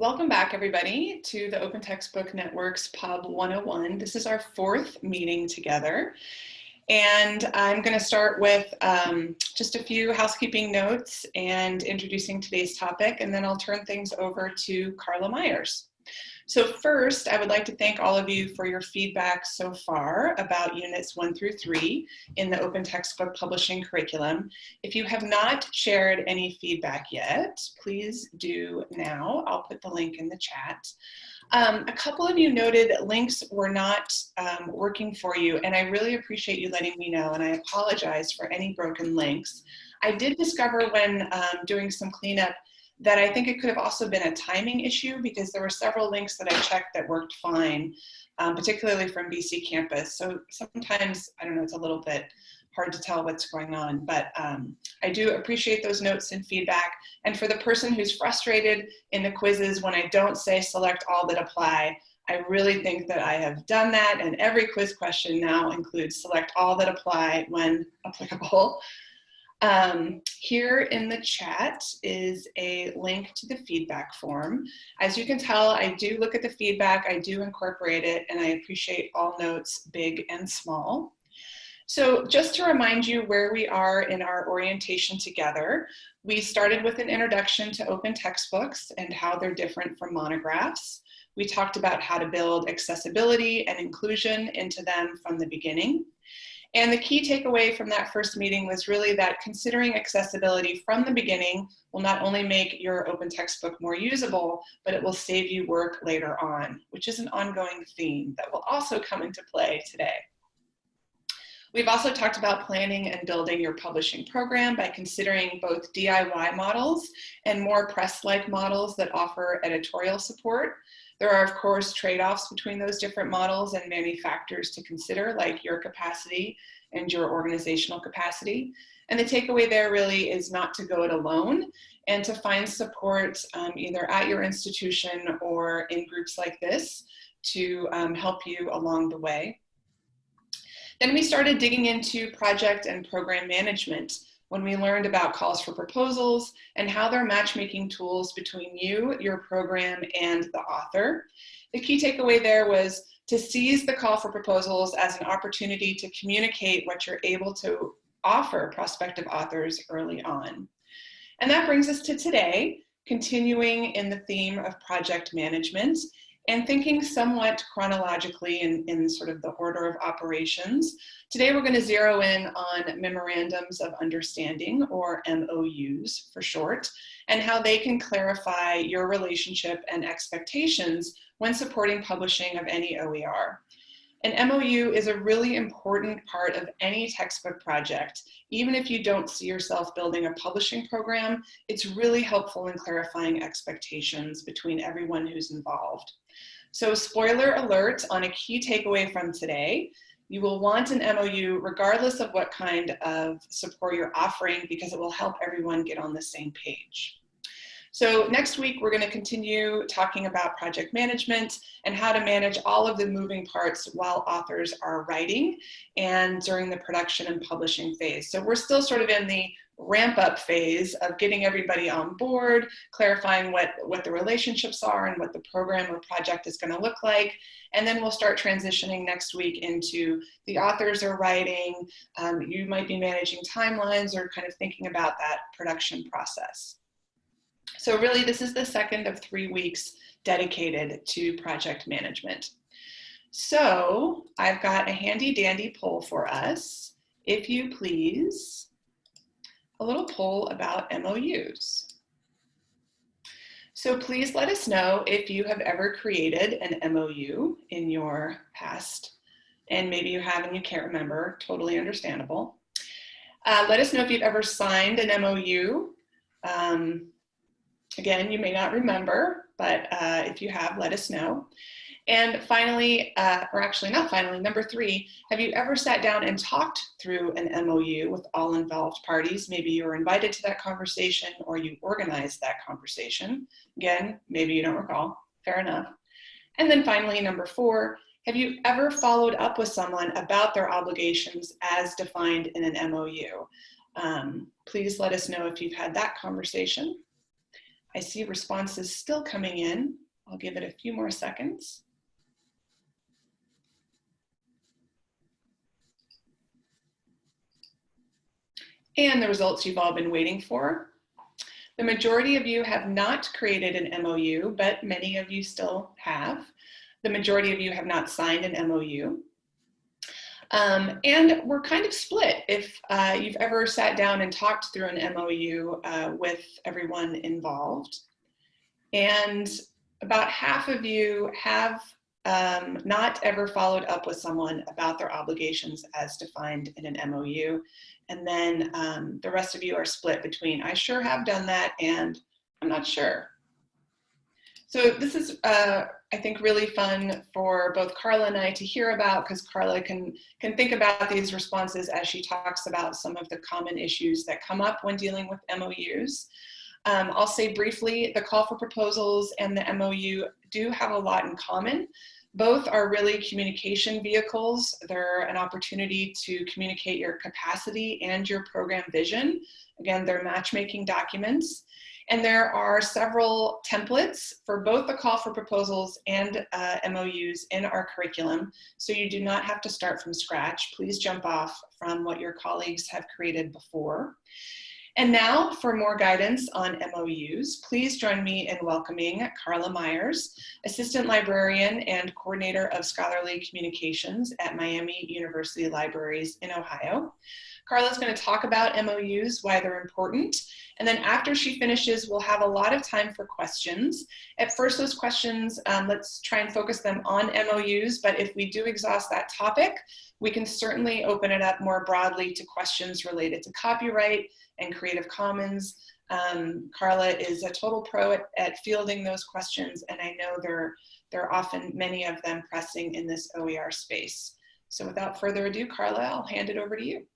Welcome back everybody to the Open Textbook Network's Pub 101. This is our fourth meeting together. And I'm going to start with um, just a few housekeeping notes and introducing today's topic, and then I'll turn things over to Carla Myers. So first, I would like to thank all of you for your feedback so far about units one through three in the open textbook publishing curriculum. If you have not shared any feedback yet, please do now. I'll put the link in the chat. Um, a couple of you noted that links were not um, working for you, and I really appreciate you letting me know, and I apologize for any broken links. I did discover when um, doing some cleanup that I think it could have also been a timing issue because there were several links that I checked that worked fine, um, particularly from BC campus. So sometimes, I don't know, it's a little bit hard to tell what's going on, but um, I do appreciate those notes and feedback. And for the person who's frustrated in the quizzes when I don't say select all that apply, I really think that I have done that and every quiz question now includes select all that apply when applicable. Um, here in the chat is a link to the feedback form. As you can tell, I do look at the feedback, I do incorporate it, and I appreciate all notes, big and small. So just to remind you where we are in our orientation together, we started with an introduction to open textbooks and how they're different from monographs. We talked about how to build accessibility and inclusion into them from the beginning. And the key takeaway from that first meeting was really that considering accessibility from the beginning will not only make your open textbook more usable, but it will save you work later on, which is an ongoing theme that will also come into play today. We've also talked about planning and building your publishing program by considering both DIY models and more press-like models that offer editorial support. There are, of course, trade-offs between those different models and many factors to consider, like your capacity and your organizational capacity. And the takeaway there really is not to go it alone and to find support um, either at your institution or in groups like this to um, help you along the way. Then we started digging into project and program management when we learned about calls for proposals and how they're matchmaking tools between you, your program, and the author. The key takeaway there was to seize the call for proposals as an opportunity to communicate what you're able to offer prospective authors early on. And that brings us to today, continuing in the theme of project management and thinking somewhat chronologically in, in sort of the order of operations. Today we're going to zero in on memorandums of understanding or MOUs for short and how they can clarify your relationship and expectations when supporting publishing of any OER. An MOU is a really important part of any textbook project. Even if you don't see yourself building a publishing program, it's really helpful in clarifying expectations between everyone who's involved. So spoiler alert on a key takeaway from today, you will want an MOU regardless of what kind of support you're offering because it will help everyone get on the same page. So next week, we're going to continue talking about project management and how to manage all of the moving parts while authors are writing and during the production and publishing phase. So we're still sort of in the ramp up phase of getting everybody on board, clarifying what, what the relationships are and what the program or project is going to look like. And then we'll start transitioning next week into the authors are writing, um, you might be managing timelines or kind of thinking about that production process. So really this is the second of three weeks dedicated to project management. So I've got a handy dandy poll for us. If you please a little poll about MOUs. So please let us know if you have ever created an MOU in your past, and maybe you have and you can't remember, totally understandable. Uh, let us know if you've ever signed an MOU. Um, again, you may not remember, but uh, if you have, let us know. And finally, uh, or actually not finally, number three, have you ever sat down and talked through an MOU with all involved parties? Maybe you were invited to that conversation or you organized that conversation. Again, maybe you don't recall, fair enough. And then finally, number four, have you ever followed up with someone about their obligations as defined in an MOU? Um, please let us know if you've had that conversation. I see responses still coming in. I'll give it a few more seconds. And the results you've all been waiting for. The majority of you have not created an MOU, but many of you still have. The majority of you have not signed an MOU. Um, and we're kind of split. If uh, you've ever sat down and talked through an MOU uh, with everyone involved, and about half of you have um, not ever followed up with someone about their obligations as defined in an MOU. And then um, the rest of you are split between, I sure have done that and I'm not sure. So this is, uh, I think, really fun for both Carla and I to hear about because Carla can, can think about these responses as she talks about some of the common issues that come up when dealing with MOUs. Um, I'll say briefly, the call for proposals and the MOU do have a lot in common. Both are really communication vehicles. They're an opportunity to communicate your capacity and your program vision. Again, they're matchmaking documents. And there are several templates for both the call for proposals and uh, MOUs in our curriculum. So you do not have to start from scratch. Please jump off from what your colleagues have created before. And now for more guidance on MOUs, please join me in welcoming Carla Myers, Assistant Librarian and Coordinator of Scholarly Communications at Miami University Libraries in Ohio. Carla's going to talk about MOUs, why they're important, and then after she finishes, we'll have a lot of time for questions. At first, those questions, um, let's try and focus them on MOUs, but if we do exhaust that topic, we can certainly open it up more broadly to questions related to copyright and Creative Commons. Um, Carla is a total pro at, at, fielding those questions, and I know there, there are often many of them pressing in this OER space. So without further ado, Carla, I'll hand it over to you.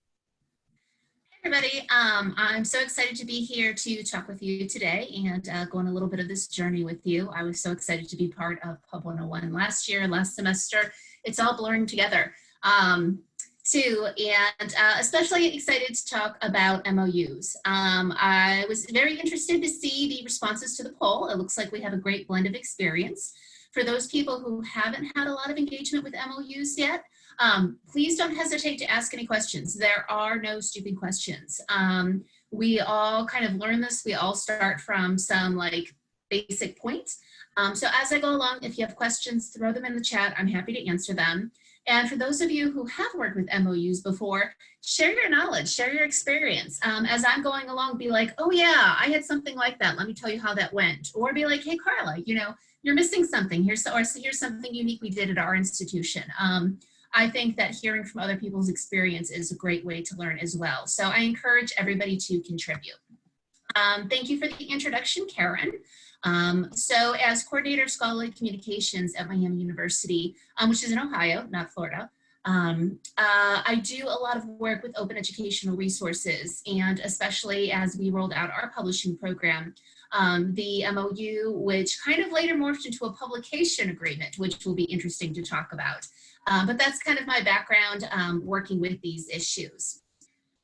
Hey everybody, um, I'm so excited to be here to talk with you today and uh, go on a little bit of this journey with you. I was so excited to be part of Pub 101 last year, last semester. It's all blurring together. Um, too, and uh, especially excited to talk about MOUs. Um, I was very interested to see the responses to the poll. It looks like we have a great blend of experience. For those people who haven't had a lot of engagement with MOUs yet, um, please don't hesitate to ask any questions. There are no stupid questions. Um, we all kind of learn this. We all start from some like basic points. Um, so as I go along, if you have questions, throw them in the chat. I'm happy to answer them. And for those of you who have worked with MOUs before, share your knowledge, share your experience. Um, as I'm going along, be like, oh yeah, I had something like that. Let me tell you how that went. Or be like, hey, Carla, you know, you're missing something. Here's, or here's something unique we did at our institution. Um, I think that hearing from other people's experience is a great way to learn as well. So I encourage everybody to contribute. Um, thank you for the introduction, Karen. Um, so as coordinator of scholarly communications at Miami University, um, which is in Ohio, not Florida, um, uh, I do a lot of work with open educational resources and especially as we rolled out our publishing program, um, the MOU, which kind of later morphed into a publication agreement, which will be interesting to talk about. Um, but that's kind of my background um, working with these issues.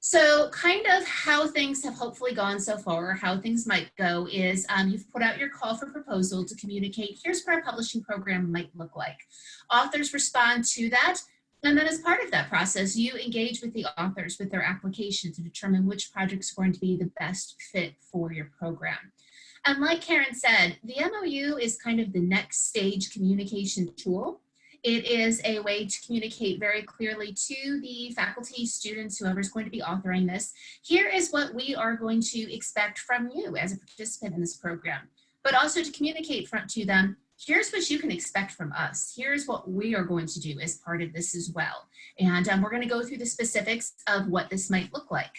So kind of how things have hopefully gone so far, or how things might go is um, you've put out your call for proposal to communicate, here's what our publishing program might look like. Authors respond to that. And then as part of that process, you engage with the authors with their application to determine which project's going to be the best fit for your program. And like Karen said, the MOU is kind of the next stage communication tool it is a way to communicate very clearly to the faculty, students, whoever's going to be authoring this. Here is what we are going to expect from you as a participant in this program, but also to communicate front to them, here's what you can expect from us. Here's what we are going to do as part of this as well. And um, we're gonna go through the specifics of what this might look like.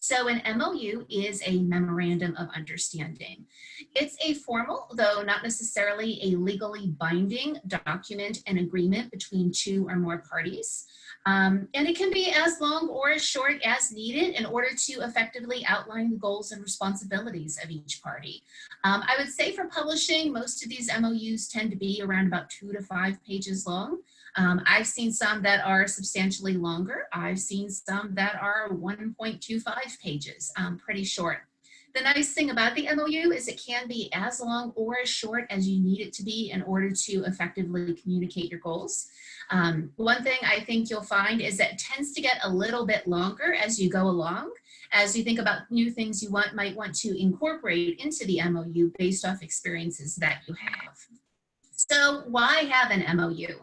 So an MOU is a memorandum of understanding. It's a formal, though not necessarily a legally binding document and agreement between two or more parties. Um, and it can be as long or as short as needed in order to effectively outline the goals and responsibilities of each party. Um, I would say for publishing, most of these MOUs tend to be around about two to five pages long. Um, I've seen some that are substantially longer. I've seen some that are 1.25 pages, um, pretty short. The nice thing about the MOU is it can be as long or as short as you need it to be in order to effectively communicate your goals. Um, one thing I think you'll find is that it tends to get a little bit longer as you go along, as you think about new things you want might want to incorporate into the MOU based off experiences that you have. So why have an MOU?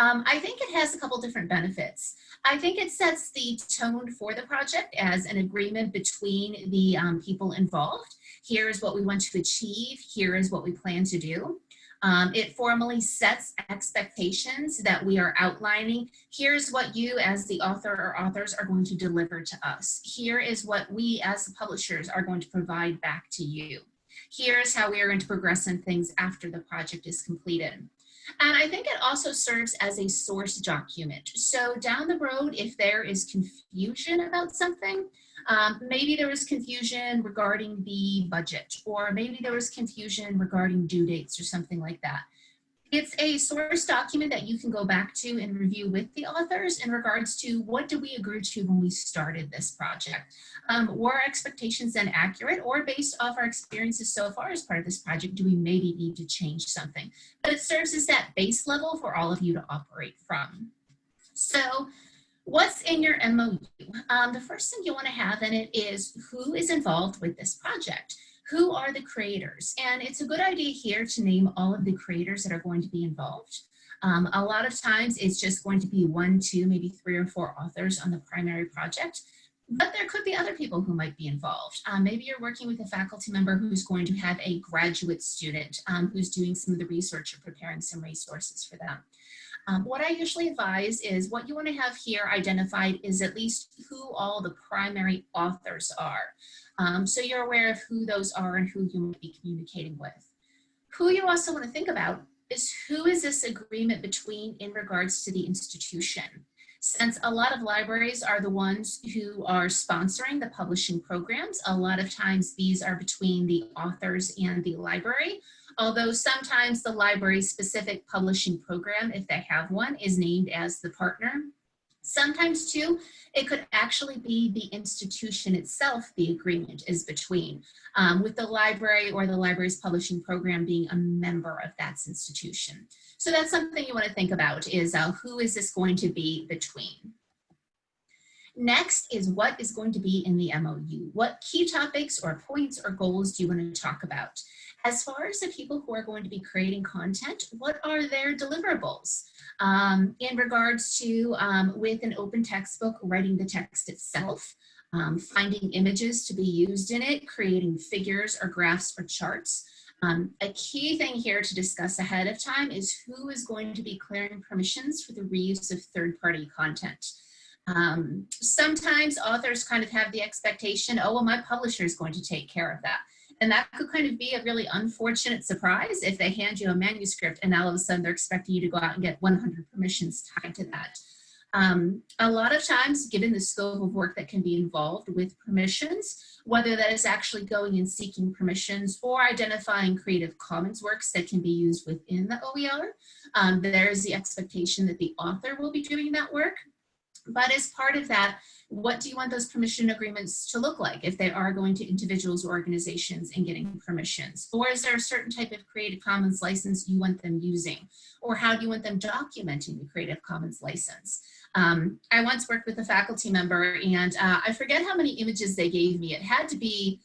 Um, I think it has a couple different benefits. I think it sets the tone for the project as an agreement between the um, people involved. Here is what we want to achieve. Here is what we plan to do. Um, it formally sets expectations that we are outlining. Here's what you as the author or authors are going to deliver to us. Here is what we as the publishers are going to provide back to you. Here's how we are going to progress in things after the project is completed. And I think it also serves as a source document. So down the road, if there is confusion about something, um, maybe there was confusion regarding the budget, or maybe there was confusion regarding due dates or something like that. It's a source document that you can go back to and review with the authors in regards to what did we agree to when we started this project. Um, were our expectations then accurate or based off our experiences so far as part of this project, do we maybe need to change something? But it serves as that base level for all of you to operate from. So what's in your MOU? Um, the first thing you wanna have in it is who is involved with this project who are the creators? And it's a good idea here to name all of the creators that are going to be involved. Um, a lot of times it's just going to be one, two, maybe three or four authors on the primary project, but there could be other people who might be involved. Um, maybe you're working with a faculty member who's going to have a graduate student um, who's doing some of the research or preparing some resources for them. Um, what I usually advise is what you want to have here identified is at least who all the primary authors are. Um, so you're aware of who those are and who you might be communicating with. Who you also want to think about is who is this agreement between in regards to the institution? Since a lot of libraries are the ones who are sponsoring the publishing programs, a lot of times these are between the authors and the library, although sometimes the library specific publishing program, if they have one, is named as the partner. Sometimes too, it could actually be the institution itself the agreement is between, um, with the library or the library's publishing program being a member of that institution. So that's something you want to think about is uh, who is this going to be between? Next is what is going to be in the MOU. What key topics or points or goals do you want to talk about? As far as the people who are going to be creating content, what are their deliverables? Um, in regards to, um, with an open textbook, writing the text itself, um, finding images to be used in it, creating figures or graphs or charts. Um, a key thing here to discuss ahead of time is who is going to be clearing permissions for the reuse of third-party content. Um, sometimes authors kind of have the expectation, oh, well, my publisher is going to take care of that. And that could kind of be a really unfortunate surprise if they hand you a manuscript and all of a sudden they're expecting you to go out and get 100 permissions tied to that. Um, a lot of times, given the scope of work that can be involved with permissions, whether that is actually going and seeking permissions or identifying Creative Commons works that can be used within the OER, um, there is the expectation that the author will be doing that work. But as part of that, what do you want those permission agreements to look like if they are going to individuals or organizations and getting permissions? Or is there a certain type of Creative Commons license you want them using? Or how do you want them documenting the Creative Commons license? Um, I once worked with a faculty member and uh, I forget how many images they gave me. It had to be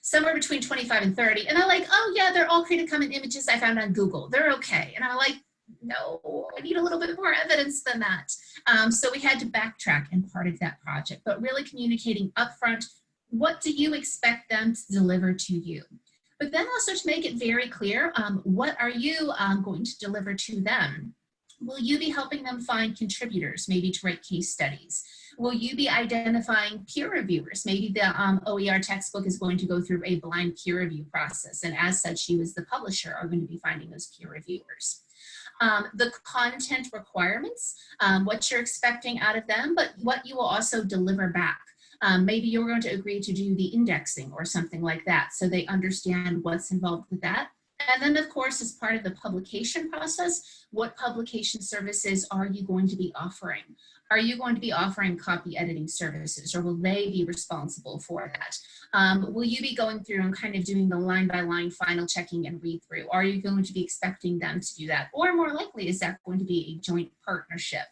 somewhere between 25 and 30. And I'm like, oh yeah, they're all Creative Commons images I found on Google. They're okay. And I'm like, no, I need a little bit more evidence than that. Um, so we had to backtrack in part of that project, but really communicating upfront, what do you expect them to deliver to you? But then also to make it very clear, um, what are you um, going to deliver to them? Will you be helping them find contributors, maybe to write case studies? Will you be identifying peer reviewers? Maybe the um, OER textbook is going to go through a blind peer review process, and as such, you as the publisher are going to be finding those peer reviewers um, the content requirements, um, what you're expecting out of them, but what you will also deliver back. Um, maybe you're going to agree to do the indexing or something like that so they understand what's involved with that. And then of course, as part of the publication process, what publication services are you going to be offering? Are you going to be offering copy editing services or will they be responsible for that? Um, will you be going through and kind of doing the line by line final checking and read through? Are you going to be expecting them to do that? Or more likely, is that going to be a joint partnership?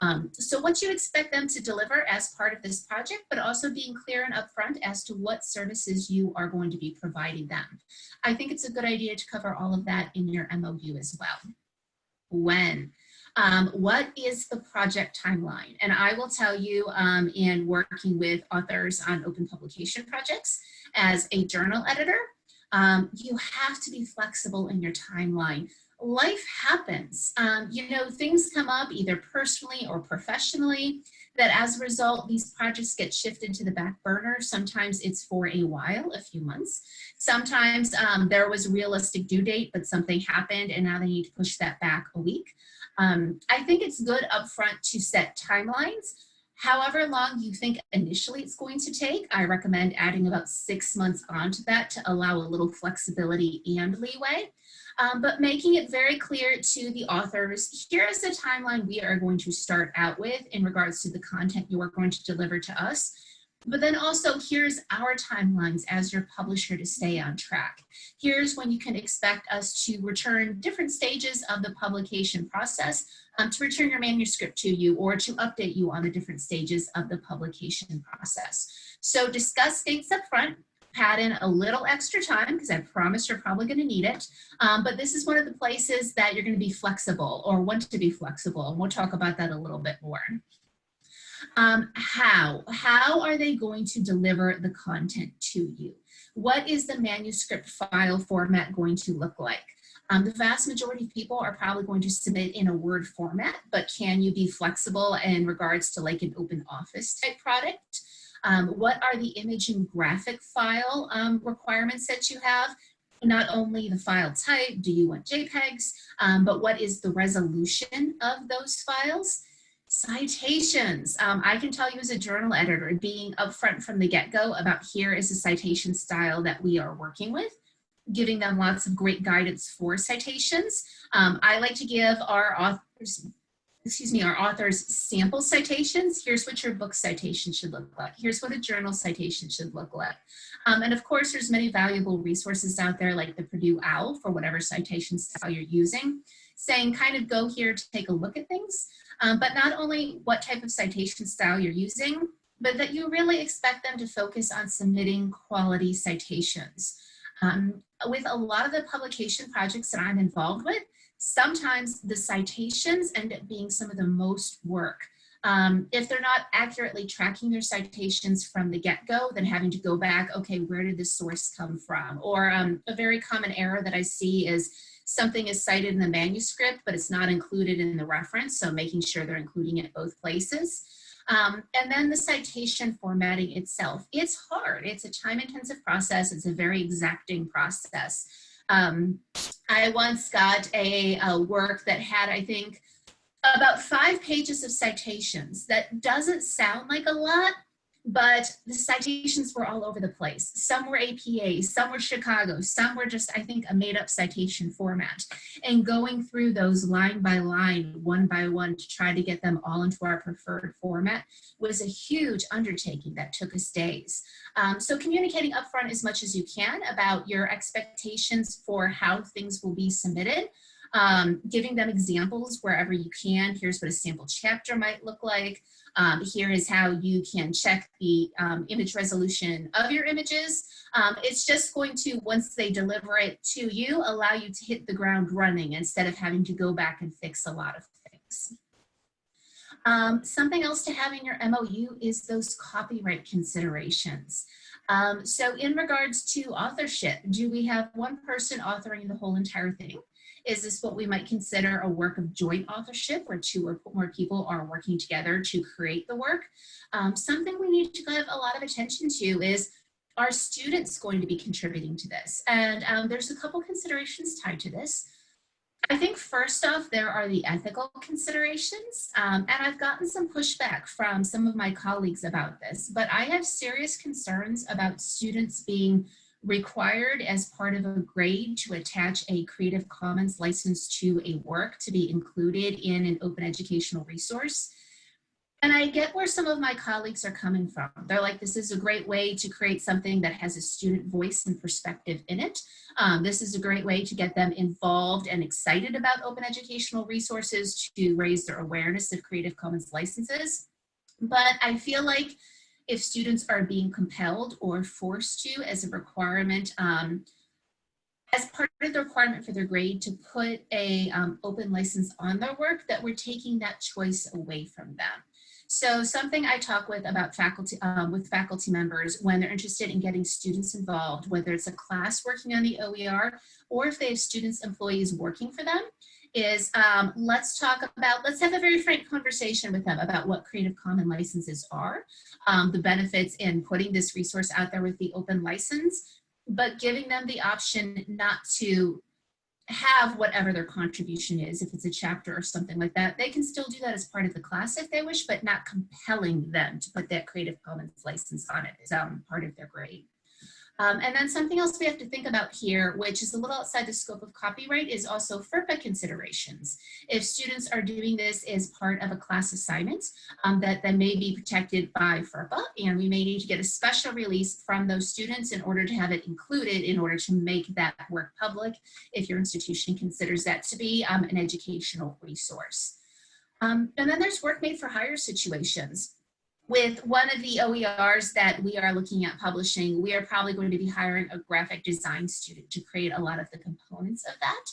Um, so what you expect them to deliver as part of this project, but also being clear and upfront as to what services you are going to be providing them. I think it's a good idea to cover all of that in your MOU as well. When? Um, what is the project timeline? And I will tell you um, in working with authors on open publication projects as a journal editor, um, you have to be flexible in your timeline. Life happens. Um, you know, things come up either personally or professionally that as a result, these projects get shifted to the back burner. Sometimes it's for a while, a few months. Sometimes um, there was a realistic due date, but something happened and now they need to push that back a week. Um, I think it's good upfront to set timelines. However long you think initially it's going to take, I recommend adding about six months onto that to allow a little flexibility and leeway. Um, but making it very clear to the authors, here is the timeline we are going to start out with in regards to the content you are going to deliver to us. But then also here's our timelines as your publisher to stay on track. Here's when you can expect us to return different stages of the publication process um, to return your manuscript to you or to update you on the different stages of the publication process. So discuss dates up front, pad in a little extra time because I promise you're probably going to need it. Um, but this is one of the places that you're going to be flexible or want to be flexible. And we'll talk about that a little bit more. Um, how? How are they going to deliver the content to you? What is the manuscript file format going to look like? Um, the vast majority of people are probably going to submit in a Word format, but can you be flexible in regards to like an open office type product? Um, what are the image and graphic file um, requirements that you have? Not only the file type, do you want JPEGs, um, but what is the resolution of those files? Citations. Um, I can tell you as a journal editor, being upfront from the get-go about here is a citation style that we are working with, giving them lots of great guidance for citations. Um, I like to give our authors, excuse me, our authors sample citations. Here's what your book citation should look like. Here's what a journal citation should look like. Um, and of course, there's many valuable resources out there like the Purdue OWL for whatever citation style you're using, saying kind of go here to take a look at things um, but not only what type of citation style you're using, but that you really expect them to focus on submitting quality citations. Um, with a lot of the publication projects that I'm involved with, sometimes the citations end up being some of the most work. Um, if they're not accurately tracking their citations from the get-go, then having to go back, okay, where did this source come from? Or um, a very common error that I see is something is cited in the manuscript, but it's not included in the reference. So making sure they're including it both places. Um, and then the citation formatting itself. It's hard. It's a time intensive process. It's a very exacting process. Um, I once got a, a work that had, I think, about five pages of citations. That doesn't sound like a lot, but the citations were all over the place. Some were APA, some were Chicago, some were just, I think, a made up citation format. And going through those line by line, one by one, to try to get them all into our preferred format was a huge undertaking that took us days. Um, so communicating upfront as much as you can about your expectations for how things will be submitted um, giving them examples wherever you can. Here's what a sample chapter might look like. Um, here is how you can check the um, image resolution of your images. Um, it's just going to, once they deliver it to you, allow you to hit the ground running instead of having to go back and fix a lot of things. Um, something else to have in your MOU is those copyright considerations. Um, so in regards to authorship, do we have one person authoring the whole entire thing? Is this what we might consider a work of joint authorship where two or more people are working together to create the work? Um, something we need to give a lot of attention to is are students going to be contributing to this? And um, there's a couple considerations tied to this. I think first off, there are the ethical considerations, um, and I've gotten some pushback from some of my colleagues about this, but I have serious concerns about students being required as part of a grade to attach a Creative Commons license to a work to be included in an open educational resource. And I get where some of my colleagues are coming from. They're like, this is a great way to create something that has a student voice and perspective in it. Um, this is a great way to get them involved and excited about open educational resources to raise their awareness of Creative Commons licenses. But I feel like if students are being compelled or forced to as a requirement, um, as part of the requirement for their grade to put a um, open license on their work, that we're taking that choice away from them. So something I talk with about faculty, um, with faculty members when they're interested in getting students involved, whether it's a class working on the OER or if they have students, employees working for them, is um, let's talk about, let's have a very frank conversation with them about what Creative Commons licenses are, um, the benefits in putting this resource out there with the open license, but giving them the option not to have whatever their contribution is, if it's a chapter or something like that, they can still do that as part of the class if they wish, but not compelling them to put that Creative Commons license on it as um, part of their grade. Um, and then something else we have to think about here, which is a little outside the scope of copyright, is also FERPA considerations. If students are doing this as part of a class assignment, um, that then may be protected by FERPA, and we may need to get a special release from those students in order to have it included in order to make that work public if your institution considers that to be um, an educational resource. Um, and then there's work made for hire situations with one of the OERs that we are looking at publishing, we are probably going to be hiring a graphic design student to create a lot of the components of that.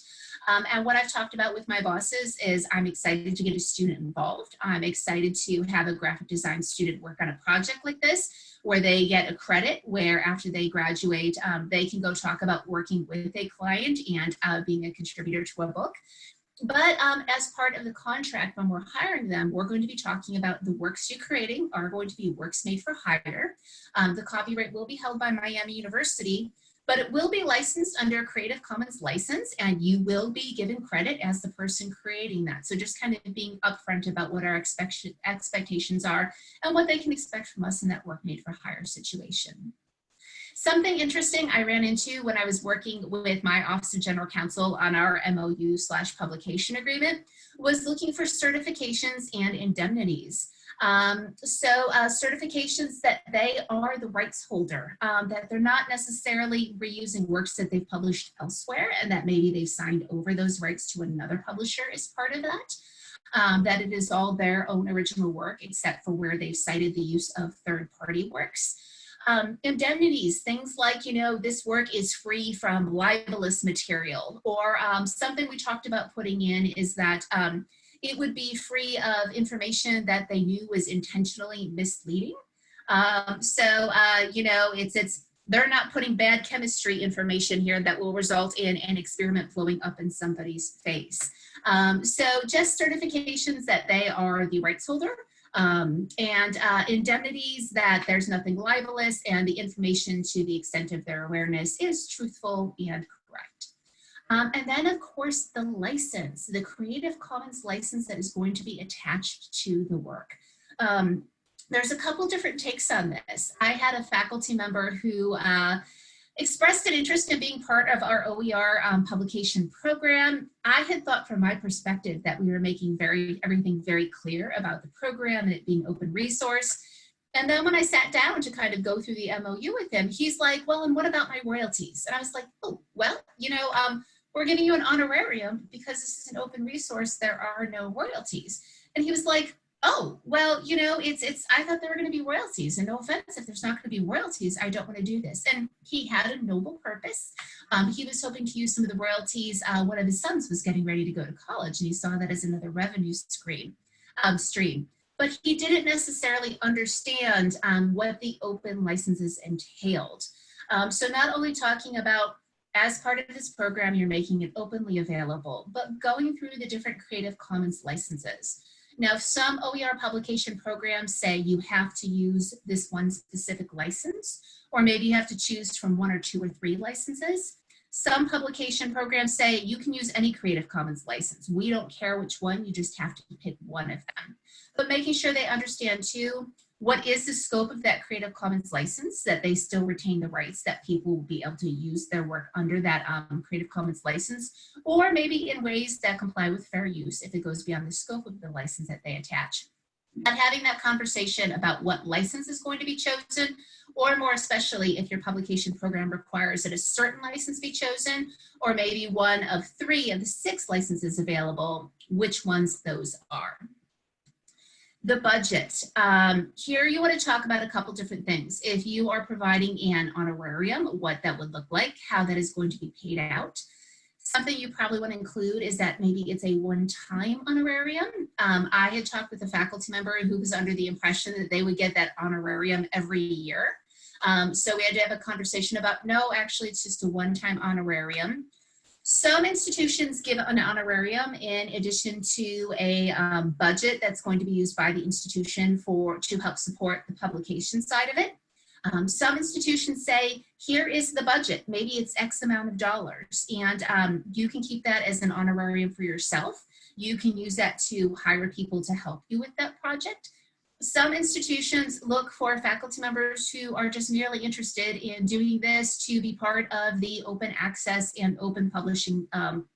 Um, and what I've talked about with my bosses is I'm excited to get a student involved. I'm excited to have a graphic design student work on a project like this where they get a credit where after they graduate, um, they can go talk about working with a client and uh, being a contributor to a book. But um, as part of the contract, when we're hiring them, we're going to be talking about the works you're creating are going to be works made for hire. Um, the copyright will be held by Miami University, but it will be licensed under a Creative Commons license and you will be given credit as the person creating that. So just kind of being upfront about what our expect expectations are and what they can expect from us in that work made for hire situation. Something interesting I ran into when I was working with my Office of General Counsel on our MOU slash publication agreement was looking for certifications and indemnities. Um, so uh, certifications that they are the rights holder, um, that they're not necessarily reusing works that they've published elsewhere and that maybe they've signed over those rights to another publisher as part of that. Um, that it is all their own original work except for where they've cited the use of third-party works. Um, indemnities, things like, you know, this work is free from libelous material or um, something we talked about putting in is that um, it would be free of information that they knew was intentionally misleading. Um, so, uh, you know, it's, it's, they're not putting bad chemistry information here that will result in an experiment blowing up in somebody's face. Um, so just certifications that they are the rights holder um, and uh, indemnities that there's nothing libelous and the information to the extent of their awareness is truthful and correct. Um, and then of course the license, the Creative Commons license that is going to be attached to the work. Um, there's a couple different takes on this. I had a faculty member who uh, expressed an interest in being part of our OER um, publication program. I had thought from my perspective that we were making very everything very clear about the program and it being open resource. And then when I sat down to kind of go through the MOU with him, he's like, well, and what about my royalties? And I was like, oh, well, you know, um, we're giving you an honorarium because this is an open resource, there are no royalties. And he was like, oh, well, you know, it's, it's, I thought there were going to be royalties and no offense, if there's not going to be royalties, I don't want to do this. And he had a noble purpose. Um, he was hoping to use some of the royalties. Uh, one of his sons was getting ready to go to college and he saw that as another revenue stream. Um, stream. But he didn't necessarily understand um, what the open licenses entailed. Um, so not only talking about as part of this program, you're making it openly available, but going through the different Creative Commons licenses. Now, some OER publication programs say you have to use this one specific license, or maybe you have to choose from one or two or three licenses. Some publication programs say you can use any Creative Commons license. We don't care which one, you just have to pick one of them. But making sure they understand too, what is the scope of that Creative Commons license, that they still retain the rights that people will be able to use their work under that um, Creative Commons license, or maybe in ways that comply with fair use if it goes beyond the scope of the license that they attach. and having that conversation about what license is going to be chosen, or more especially if your publication program requires that a certain license be chosen, or maybe one of three of the six licenses available, which ones those are. The budget. Um, here you want to talk about a couple different things. If you are providing an honorarium, what that would look like, how that is going to be paid out. Something you probably want to include is that maybe it's a one-time honorarium. Um, I had talked with a faculty member who was under the impression that they would get that honorarium every year. Um, so we had to have a conversation about, no, actually it's just a one-time honorarium. Some institutions give an honorarium in addition to a um, budget that's going to be used by the institution for to help support the publication side of it. Um, some institutions say, here is the budget, maybe it's X amount of dollars, and um, you can keep that as an honorarium for yourself. You can use that to hire people to help you with that project. Some institutions look for faculty members who are just merely interested in doing this to be part of the open access and open publishing, um,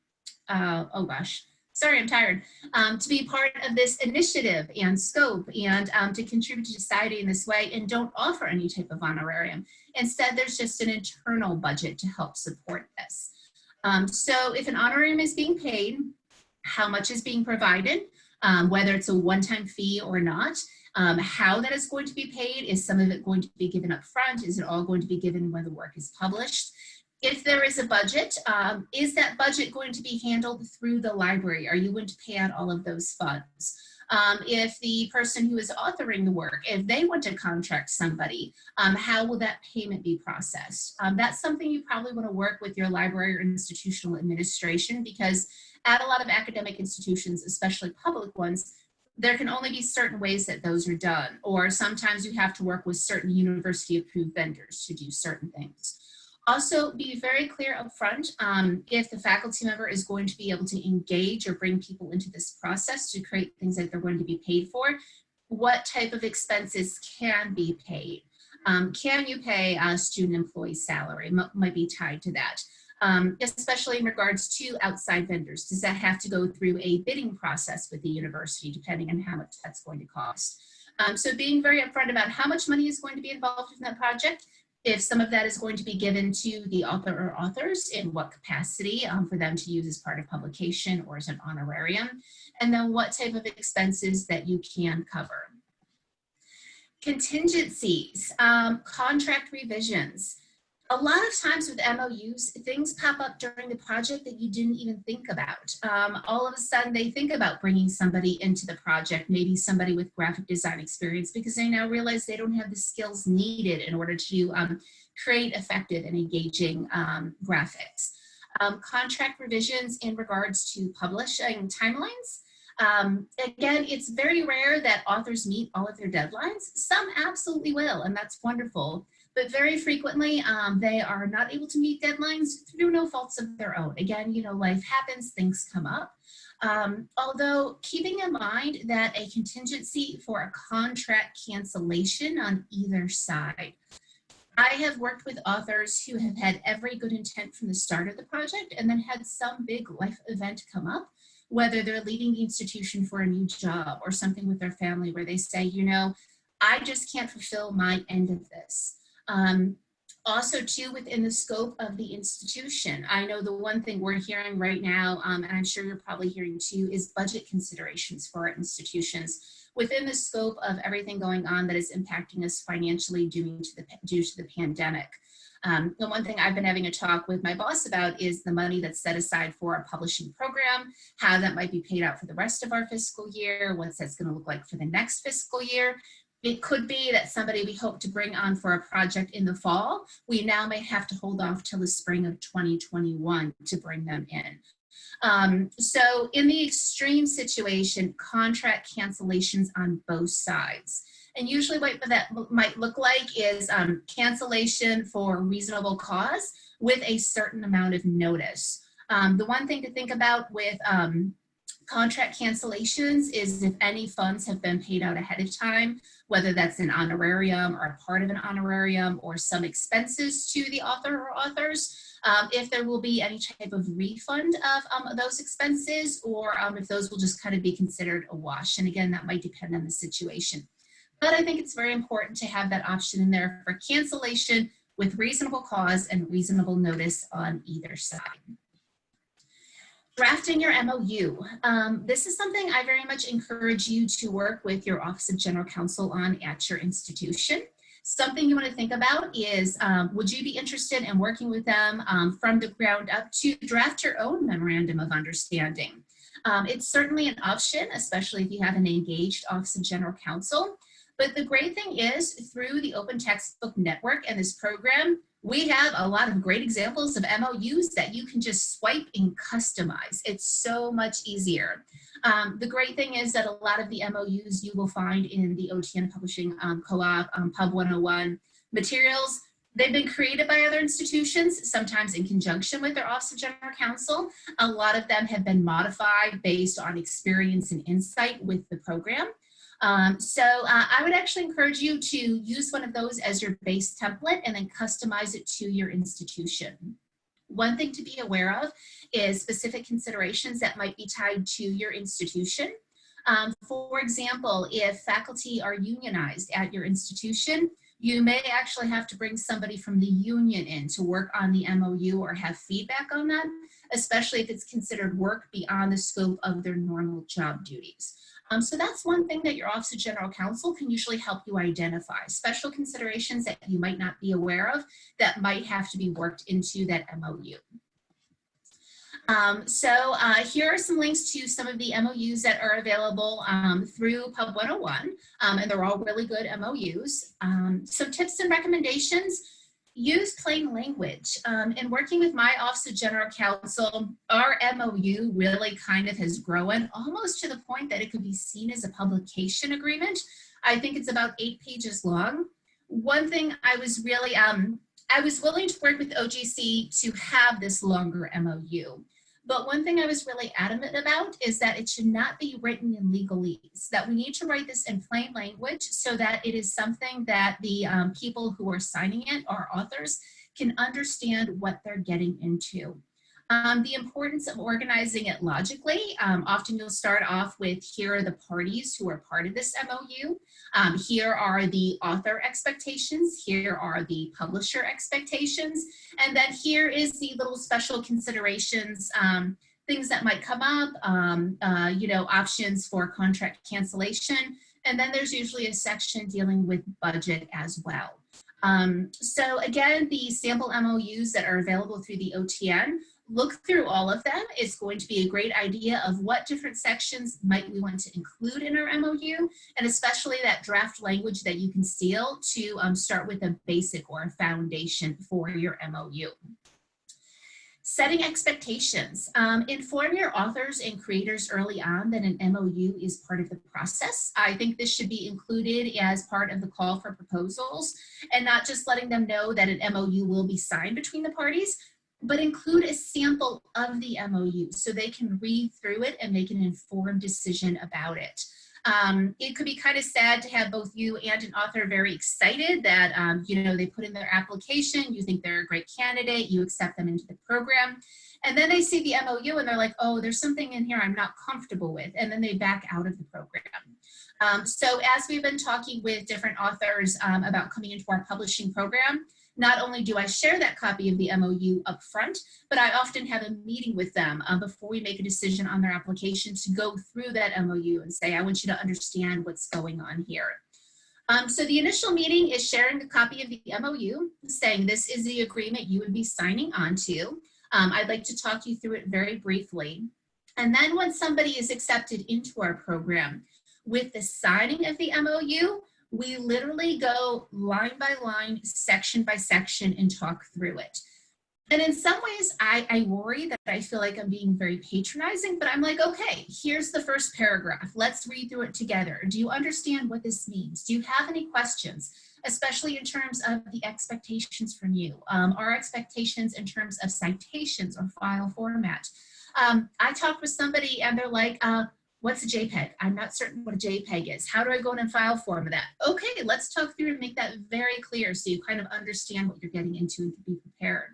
uh, oh gosh, sorry, I'm tired, um, to be part of this initiative and scope and um, to contribute to society in this way and don't offer any type of honorarium. Instead, there's just an internal budget to help support this. Um, so if an honorarium is being paid, how much is being provided, um, whether it's a one-time fee or not, um, how that is going to be paid, is some of it going to be given up front? Is it all going to be given when the work is published? If there is a budget, um, is that budget going to be handled through the library? Are you going to pay out all of those funds? Um, if the person who is authoring the work, if they want to contract somebody, um, how will that payment be processed? Um, that's something you probably want to work with your library or institutional administration because at a lot of academic institutions, especially public ones, there can only be certain ways that those are done, or sometimes you have to work with certain university approved vendors to do certain things. Also, be very clear up front um, if the faculty member is going to be able to engage or bring people into this process to create things that they're going to be paid for, what type of expenses can be paid. Um, can you pay a student employee salary? M might be tied to that um, especially in regards to outside vendors? Does that have to go through a bidding process with the university, depending on how much that's going to cost? Um, so being very upfront about how much money is going to be involved in that project, if some of that is going to be given to the author or authors, in what capacity um, for them to use as part of publication or as an honorarium, and then what type of expenses that you can cover. Contingencies, um, contract revisions a lot of times with MOUs, things pop up during the project that you didn't even think about. Um, all of a sudden they think about bringing somebody into the project, maybe somebody with graphic design experience because they now realize they don't have the skills needed in order to um, create effective and engaging um, graphics. Um, contract revisions in regards to publishing timelines. Um, again, it's very rare that authors meet all of their deadlines. Some absolutely will, and that's wonderful but very frequently um, they are not able to meet deadlines through no faults of their own. Again, you know, life happens, things come up. Um, although keeping in mind that a contingency for a contract cancellation on either side. I have worked with authors who have had every good intent from the start of the project and then had some big life event come up, whether they're leaving the institution for a new job or something with their family where they say, you know, I just can't fulfill my end of this. Um, also too within the scope of the institution. I know the one thing we're hearing right now, um, and I'm sure you're probably hearing too, is budget considerations for our institutions within the scope of everything going on that is impacting us financially due to the, due to the pandemic. Um, the one thing I've been having a talk with my boss about is the money that's set aside for our publishing program, how that might be paid out for the rest of our fiscal year, what that's going to look like for the next fiscal year, it could be that somebody we hope to bring on for a project in the fall, we now may have to hold off till the spring of 2021 to bring them in. Um, so in the extreme situation, contract cancellations on both sides. And usually what that might look like is um, cancellation for reasonable cause with a certain amount of notice. Um, the one thing to think about with um, Contract cancellations is if any funds have been paid out ahead of time, whether that's an honorarium or a part of an honorarium or some expenses to the author or authors, um, if there will be any type of refund of um, those expenses or um, if those will just kind of be considered a wash. And again, that might depend on the situation. But I think it's very important to have that option in there for cancellation with reasonable cause and reasonable notice on either side. Drafting your MOU. Um, this is something I very much encourage you to work with your Office of General Counsel on at your institution. Something you want to think about is, um, would you be interested in working with them um, from the ground up to draft your own memorandum of understanding? Um, it's certainly an option, especially if you have an engaged Office of General Counsel. But the great thing is through the Open Textbook Network and this program, we have a lot of great examples of MOUs that you can just swipe and customize. It's so much easier. Um, the great thing is that a lot of the MOUs you will find in the OTN Publishing um, Co-op, um, Pub 101 materials, they've been created by other institutions, sometimes in conjunction with their Office of General Counsel. A lot of them have been modified based on experience and insight with the program. Um, so uh, I would actually encourage you to use one of those as your base template and then customize it to your institution. One thing to be aware of is specific considerations that might be tied to your institution. Um, for example, if faculty are unionized at your institution, you may actually have to bring somebody from the union in to work on the MOU or have feedback on that, especially if it's considered work beyond the scope of their normal job duties. Um, so that's one thing that your Office of General Counsel can usually help you identify, special considerations that you might not be aware of that might have to be worked into that MOU. Um, so uh, here are some links to some of the MOUs that are available um, through Pub 101, um, and they're all really good MOUs. Um, some tips and recommendations use plain language. Um, in working with my Office of General Counsel, our MOU really kind of has grown almost to the point that it could be seen as a publication agreement. I think it's about eight pages long. One thing I was really, um, I was willing to work with OGC to have this longer MOU. But one thing I was really adamant about is that it should not be written in legalese, that we need to write this in plain language so that it is something that the um, people who are signing it, our authors, can understand what they're getting into. Um, the importance of organizing it logically. Um, often you'll start off with here are the parties who are part of this MOU. Um, here are the author expectations. Here are the publisher expectations. And then here is the little special considerations, um, things that might come up, um, uh, you know, options for contract cancellation. And then there's usually a section dealing with budget as well. Um, so again, the sample MOUs that are available through the OTN look through all of them. It's going to be a great idea of what different sections might we want to include in our MOU, and especially that draft language that you can steal to um, start with a basic or a foundation for your MOU. Setting expectations. Um, inform your authors and creators early on that an MOU is part of the process. I think this should be included as part of the call for proposals and not just letting them know that an MOU will be signed between the parties, but include a sample of the MOU so they can read through it and make an informed decision about it. Um, it could be kind of sad to have both you and an author very excited that, um, you know, they put in their application, you think they're a great candidate, you accept them into the program, and then they see the MOU and they're like, oh, there's something in here I'm not comfortable with, and then they back out of the program. Um, so as we've been talking with different authors um, about coming into our publishing program, not only do I share that copy of the MOU up front, but I often have a meeting with them um, before we make a decision on their application to go through that MOU and say, I want you to understand what's going on here. Um, so the initial meeting is sharing a copy of the MOU, saying this is the agreement you would be signing on to. Um, I'd like to talk you through it very briefly. And then when somebody is accepted into our program, with the signing of the MOU, we literally go line by line, section by section and talk through it. And in some ways, I, I worry that I feel like I'm being very patronizing, but I'm like, okay, here's the first paragraph. Let's read through it together. Do you understand what this means? Do you have any questions, especially in terms of the expectations from you? Um, our expectations in terms of citations or file format. Um, I talked with somebody and they're like, uh, what's a JPEG? I'm not certain what a JPEG is. How do I go in and file form of that? Okay, let's talk through and make that very clear so you kind of understand what you're getting into and be prepared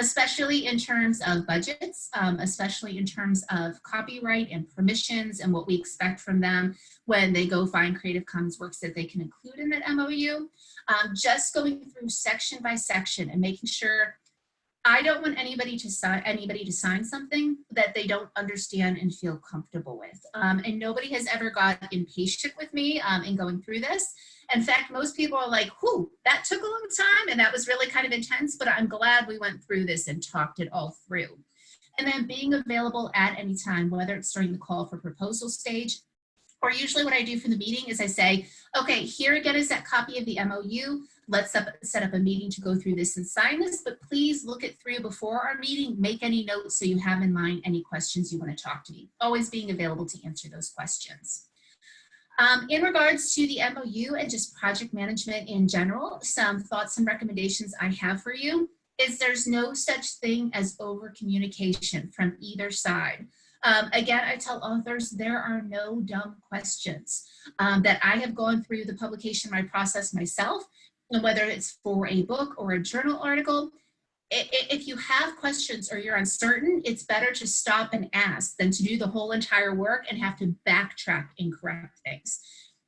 especially in terms of budgets, um, especially in terms of copyright and permissions and what we expect from them when they go find Creative Commons works that they can include in that MOU. Um, just going through section by section and making sure I don't want anybody to sign anybody to sign something that they don't understand and feel comfortable with. Um, and nobody has ever got impatient with me um, in going through this. In fact, most people are like, whoo, that took a long time and that was really kind of intense, but I'm glad we went through this and talked it all through. And then being available at any time, whether it's during the call for proposal stage, or usually what I do for the meeting is I say, okay, here again is that copy of the MOU. Let's up, set up a meeting to go through this and sign this, but please look it through before our meeting. Make any notes so you have in mind any questions you want to talk to me. Always being available to answer those questions. Um, in regards to the MOU and just project management in general, some thoughts and recommendations I have for you is there's no such thing as over communication from either side. Um, again, I tell authors there are no dumb questions um, that I have gone through the publication my process myself, and whether it's for a book or a journal article, if you have questions or you're uncertain, it's better to stop and ask than to do the whole entire work and have to backtrack and correct things.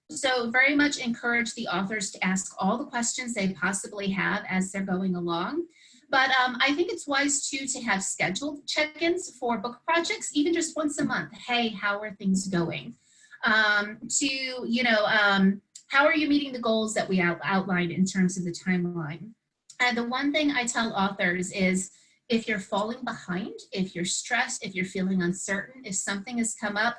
So very much encourage the authors to ask all the questions they possibly have as they're going along. But um, I think it's wise too to have scheduled check-ins for book projects, even just once a month. Hey, how are things going? Um, to, you know, um, how are you meeting the goals that we out outlined in terms of the timeline? And the one thing I tell authors is if you're falling behind, if you're stressed, if you're feeling uncertain, if something has come up,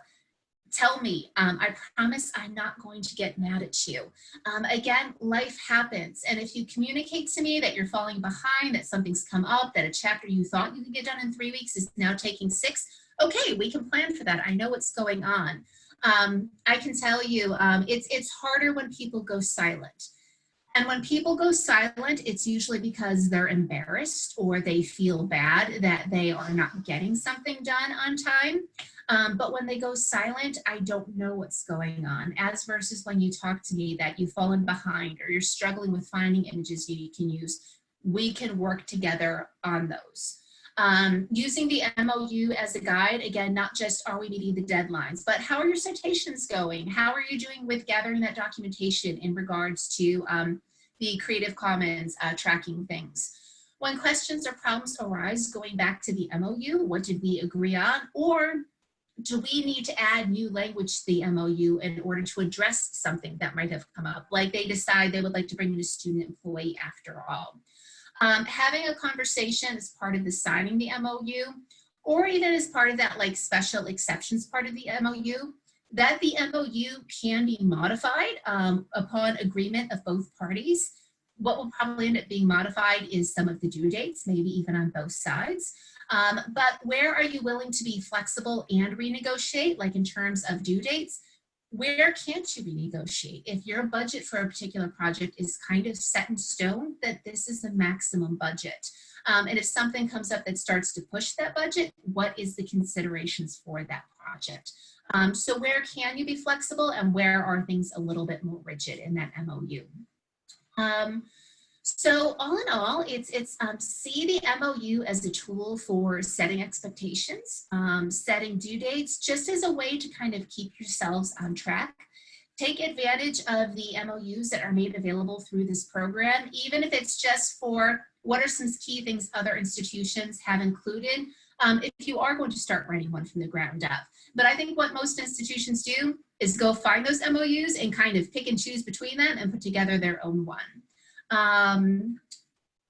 tell me. Um, I promise I'm not going to get mad at you. Um, again, life happens. And if you communicate to me that you're falling behind, that something's come up, that a chapter you thought you could get done in three weeks is now taking six, okay, we can plan for that. I know what's going on. Um, I can tell you, um, it's, it's harder when people go silent. And when people go silent, it's usually because they're embarrassed or they feel bad that they are not getting something done on time. Um, but when they go silent, I don't know what's going on. As versus when you talk to me that you've fallen behind or you're struggling with finding images you can use, we can work together on those. Um, using the MOU as a guide, again, not just are we meeting the deadlines, but how are your citations going? How are you doing with gathering that documentation in regards to um, the Creative Commons uh, tracking things? When questions or problems arise, going back to the MOU, what did we agree on? Or do we need to add new language to the MOU in order to address something that might have come up? Like they decide they would like to bring in a student employee after all. Um, having a conversation as part of the signing the MOU, or even as part of that like special exceptions part of the MOU, that the MOU can be modified um, upon agreement of both parties. What will probably end up being modified is some of the due dates, maybe even on both sides. Um, but where are you willing to be flexible and renegotiate, like in terms of due dates? Where can't you renegotiate? If your budget for a particular project is kind of set in stone, that this is the maximum budget. Um, and if something comes up that starts to push that budget, what is the considerations for that project? Um, so where can you be flexible and where are things a little bit more rigid in that MOU? Um, so all in all, it's, it's um, see the MOU as a tool for setting expectations, um, setting due dates, just as a way to kind of keep yourselves on track. Take advantage of the MOUs that are made available through this program, even if it's just for what are some key things other institutions have included um, if you are going to start writing one from the ground up. But I think what most institutions do is go find those MOUs and kind of pick and choose between them and put together their own one. Um,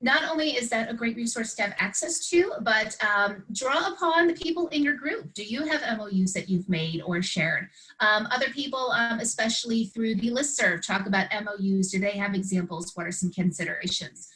not only is that a great resource to have access to, but um, draw upon the people in your group. Do you have MOUs that you've made or shared? Um, other people, um, especially through the listserv, talk about MOUs. Do they have examples? What are some considerations?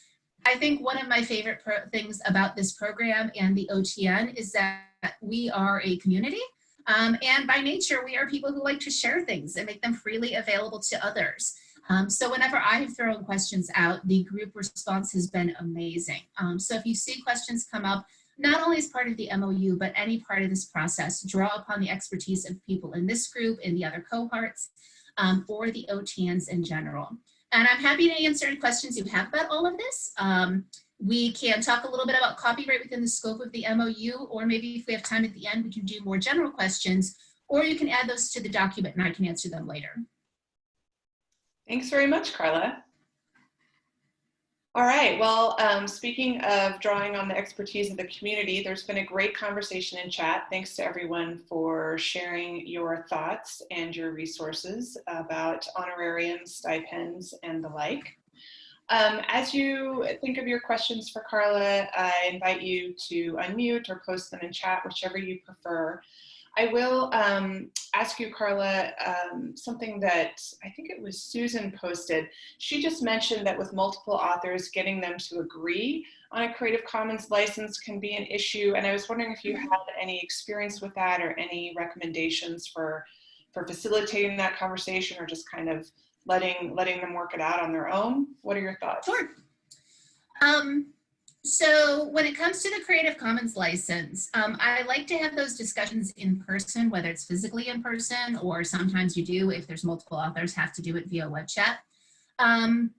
I think one of my favorite things about this program and the OTN is that we are a community. Um, and by nature, we are people who like to share things and make them freely available to others. Um, so whenever I have thrown questions out, the group response has been amazing. Um, so if you see questions come up, not only as part of the MOU, but any part of this process, draw upon the expertise of people in this group, in the other cohorts, um, or the OTANs in general. And I'm happy to answer any questions you have about all of this. Um, we can talk a little bit about copyright within the scope of the MOU, or maybe if we have time at the end, we can do more general questions, or you can add those to the document and I can answer them later. Thanks very much, Carla. All right, well, um, speaking of drawing on the expertise of the community, there's been a great conversation in chat. Thanks to everyone for sharing your thoughts and your resources about honorariums, stipends, and the like. Um, as you think of your questions for Carla, I invite you to unmute or post them in chat, whichever you prefer. I will um, ask you, Carla, um, something that I think it was Susan posted. She just mentioned that with multiple authors, getting them to agree on a Creative Commons license can be an issue. And I was wondering if you Mm-hmm. had any experience with that or any recommendations for, for facilitating that conversation or just kind of letting, letting them work it out on their own. What are your thoughts? Sure. Um, so when it comes to the Creative Commons license, um, I like to have those discussions in person, whether it's physically in person or sometimes you do, if there's multiple authors, have to do it via web chat. Um,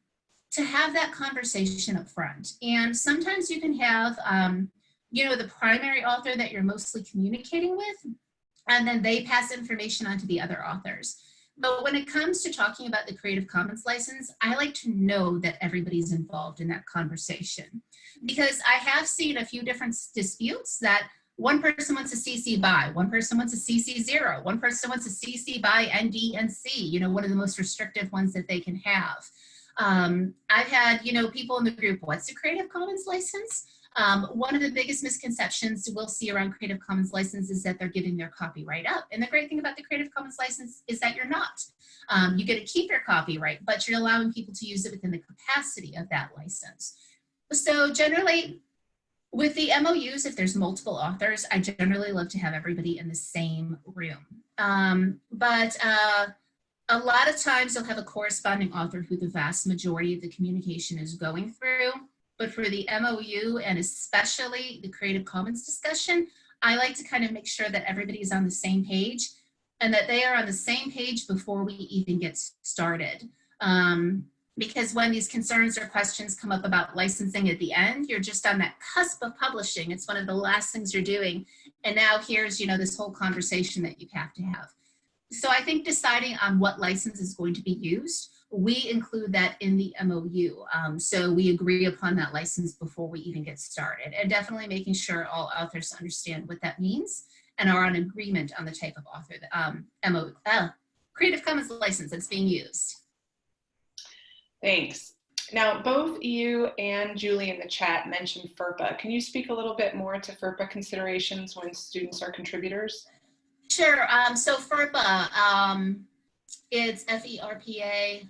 to have that conversation up front. And sometimes you can have, um, you know, the primary author that you're mostly communicating with, and then they pass information on to the other authors. But when it comes to talking about the Creative Commons license, I like to know that everybody's involved in that conversation. Because I have seen a few different disputes that one person wants a CC by, one person wants a CC zero, one person wants a CC by ND and C, you know, one of the most restrictive ones that they can have. Um, I've had, you know, people in the group, what's a Creative Commons license? Um, one of the biggest misconceptions we'll see around Creative Commons license is that they're giving their copyright up. And the great thing about the Creative Commons license is that you're not. Um, you get to keep your copyright, but you're allowing people to use it within the capacity of that license. So generally, with the MOUs, if there's multiple authors, I generally love to have everybody in the same room. Um, but uh, a lot of times you'll have a corresponding author who the vast majority of the communication is going through. But for the MOU and especially the Creative Commons discussion, I like to kind of make sure that everybody is on the same page and that they are on the same page before we even get started. Um, because when these concerns or questions come up about licensing at the end, you're just on that cusp of publishing. It's one of the last things you're doing. And now here's, you know, this whole conversation that you have to have. So I think deciding on what license is going to be used, we include that in the MOU. Um, so we agree upon that license before we even get started and definitely making sure all authors understand what that means and are on agreement on the type of author, um, MO, uh, Creative Commons license that's being used. Thanks. Now, both you and Julie in the chat mentioned FERPA. Can you speak a little bit more to FERPA considerations when students are contributors? Sure. Um, so FERPA, um, it's F-E-R-P-A,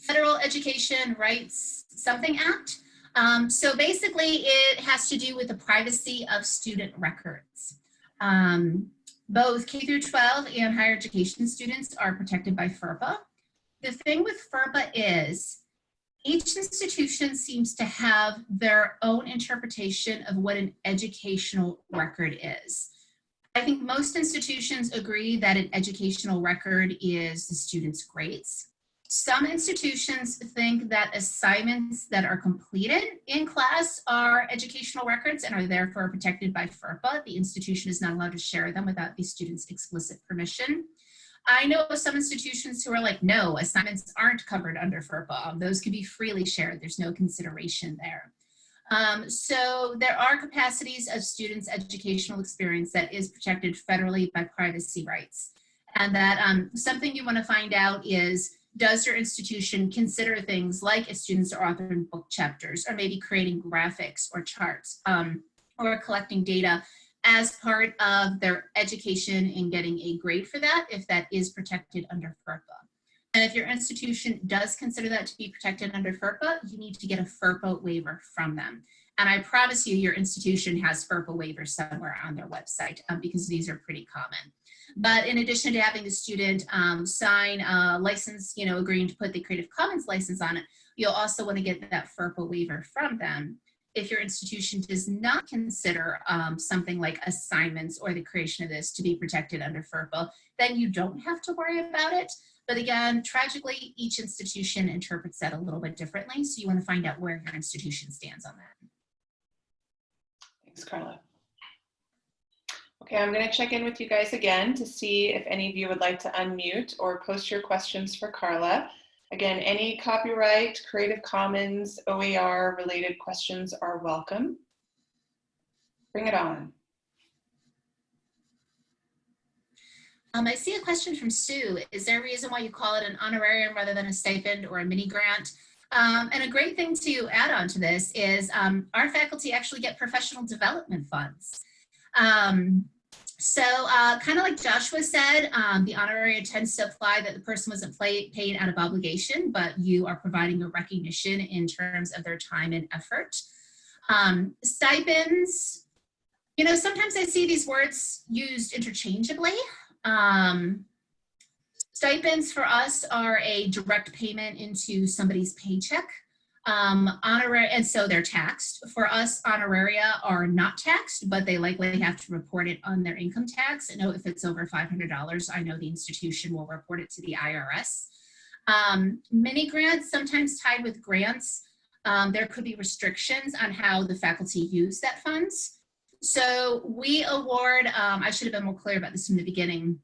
Federal Education Rights Something Act. Um, so basically it has to do with the privacy of student records. Um, both K through 12 and higher education students are protected by FERPA. The thing with FERPA is each institution seems to have their own interpretation of what an educational record is. I think most institutions agree that an educational record is the student's grades. Some institutions think that assignments that are completed in class are educational records and are therefore protected by FERPA. The institution is not allowed to share them without the student's explicit permission. I know some institutions who are like, no, assignments aren't covered under FERPA. Those can be freely shared. There's no consideration there. Um, so there are capacities of students' educational experience that is protected federally by privacy rights. And that um, something you want to find out is, does your institution consider things like if students are authoring book chapters or maybe creating graphics or charts um, or collecting data as part of their education and getting a grade for that if that is protected under FERPA. And if your institution does consider that to be protected under FERPA, you need to get a FERPA waiver from them. And I promise you, your institution has FERPA waivers somewhere on their website um, because these are pretty common. But in addition to having the student um, sign a license, you know, agreeing to put the Creative Commons license on it, you'll also want to get that FERPA waiver from them. if your institution does not consider um, something like assignments or the creation of this to be protected under FERPA, then you don't have to worry about it. But again, tragically, each institution interprets that a little bit differently. So you want to find out where your institution stands on that. Thanks, Carla. Okay, I'm going to check in with you guys again to see if any of you would like to unmute or post your questions for Carla. Again, any copyright, Creative Commons, OER related questions are welcome. Bring it on. Um, I see a question from Sue. Is there a reason why you call it an honorarium rather than a stipend or a mini grant? Um, and a great thing to add on to this is um, our faculty actually get professional development funds. Um, so uh, kind of like Joshua said, um, the honorarium tends to apply that the person wasn't paid out of obligation, but you are providing a recognition in terms of their time and effort. Um, stipends, you know, sometimes I see these words used interchangeably. Um, stipends for us are a direct payment into somebody's paycheck. Um, honorary, and so they're taxed. For us, honoraria are not taxed, but they likely have to report it on their income tax. I know if it's over $500, I know the institution will report it to the IRS. Um, mini grants, sometimes tied with grants, um, there could be restrictions on how the faculty use that funds. So we award, um, I should have been more clear about this from the beginning.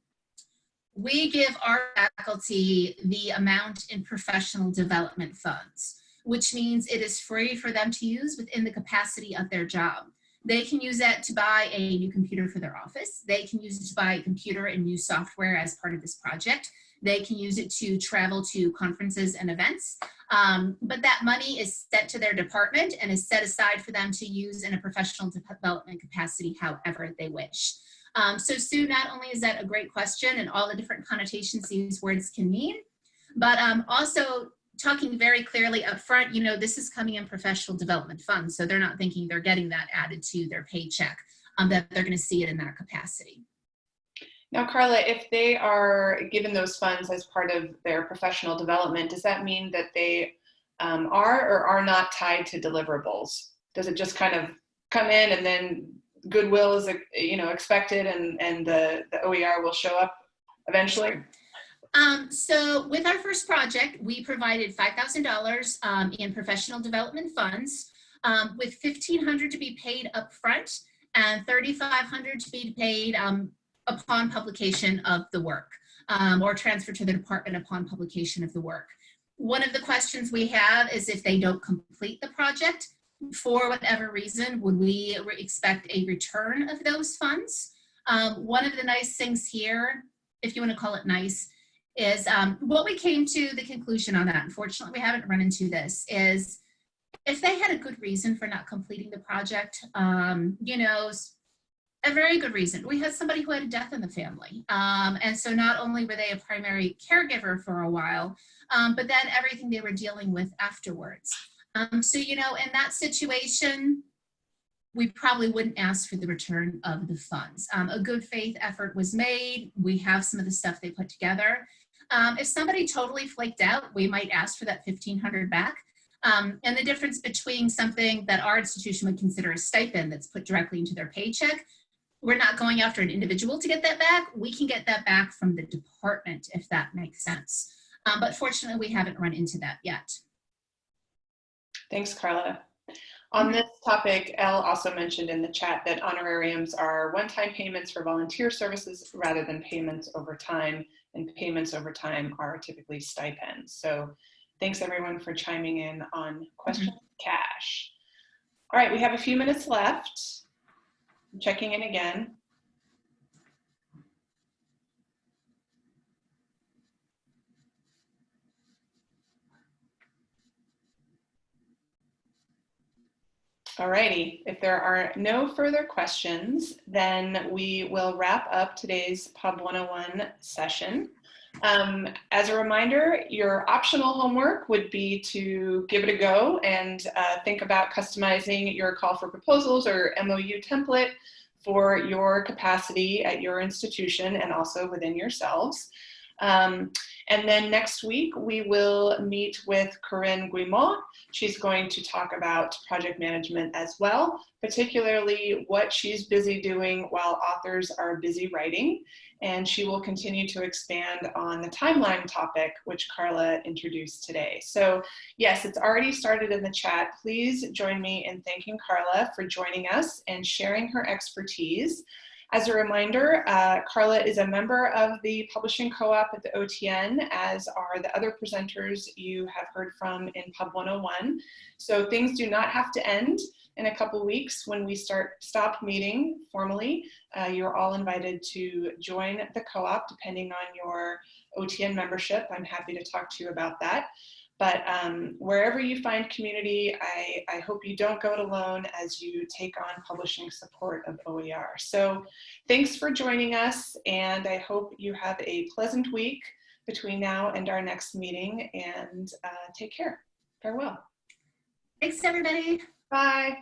We give our faculty the amount in professional development funds which means it is free for them to use within the capacity of their job. They can use that to buy a new computer for their office. They can use it to buy a computer and new software as part of this project. They can use it to travel to conferences and events. Um, but that money is set to their department and is set aside for them to use in a professional development capacity however they wish. Um, so Sue, not only is that a great question and all the different connotations these words can mean, but um, also talking very clearly up front, you know, this is coming in professional development funds. So they're not thinking they're getting that added to their paycheck, um, that they're going to see it in that capacity. Now, Carla, if they are given those funds as part of their professional development, does that mean that they um, are or are not tied to deliverables? Does it just kind of come in and then goodwill is, you know, expected and, and the, the OER will show up eventually? Sure. Um, so with our first project, we provided $5,000 um, in professional development funds um, with 1,500 to be paid up front and 3,500 to be paid um, upon publication of the work um, or transfer to the department upon publication of the work. One of the questions we have is if they don't complete the project, for whatever reason, would we expect a return of those funds? Um, one of the nice things here, if you want to call it nice, is um, what we came to the conclusion on that, unfortunately we haven't run into this, is if they had a good reason for not completing the project, um, you know, a very good reason. We had somebody who had a death in the family. Um, and so not only were they a primary caregiver for a while, um, but then everything they were dealing with afterwards. Um, so, you know, in that situation, we probably wouldn't ask for the return of the funds. Um, a good faith effort was made. We have some of the stuff they put together. Um, if somebody totally flaked out, we might ask for that 1500 back. Um, and the difference between something that our institution would consider a stipend that's put directly into their paycheck, we're not going after an individual to get that back. We can get that back from the department, if that makes sense. Um, but fortunately, we haven't run into that yet. Thanks, Carla. On this topic, Elle also mentioned in the chat that honorariums are one-time payments for volunteer services rather than payments over time and payments over time are typically stipends. So thanks everyone for chiming in on question mm -hmm. cash. All right, we have a few minutes left. I'm checking in again. Alrighty, if there are no further questions, then we will wrap up today's Pub 101 session. Um, as a reminder, your optional homework would be to give it a go and uh, think about customizing your call for proposals or MOU template for your capacity at your institution and also within yourselves. Um, and then next week, we will meet with Corinne Guimont. She's going to talk about project management as well, particularly what she's busy doing while authors are busy writing. And she will continue to expand on the timeline topic, which Carla introduced today. So yes, it's already started in the chat. Please join me in thanking Carla for joining us and sharing her expertise. As a reminder, uh, Carla is a member of the publishing co-op at the OTN, as are the other presenters you have heard from in Pub 101. So things do not have to end in a couple weeks when we start stop meeting formally. Uh, you're all invited to join the co-op depending on your OTN membership. I'm happy to talk to you about that. But um, wherever you find community, I, I, hope you don't go it alone as you take on publishing support of OER. So thanks for joining us, and I hope you have a pleasant week between now and our next meeting, and uh, take care. Farewell. Thanks, everybody. Bye.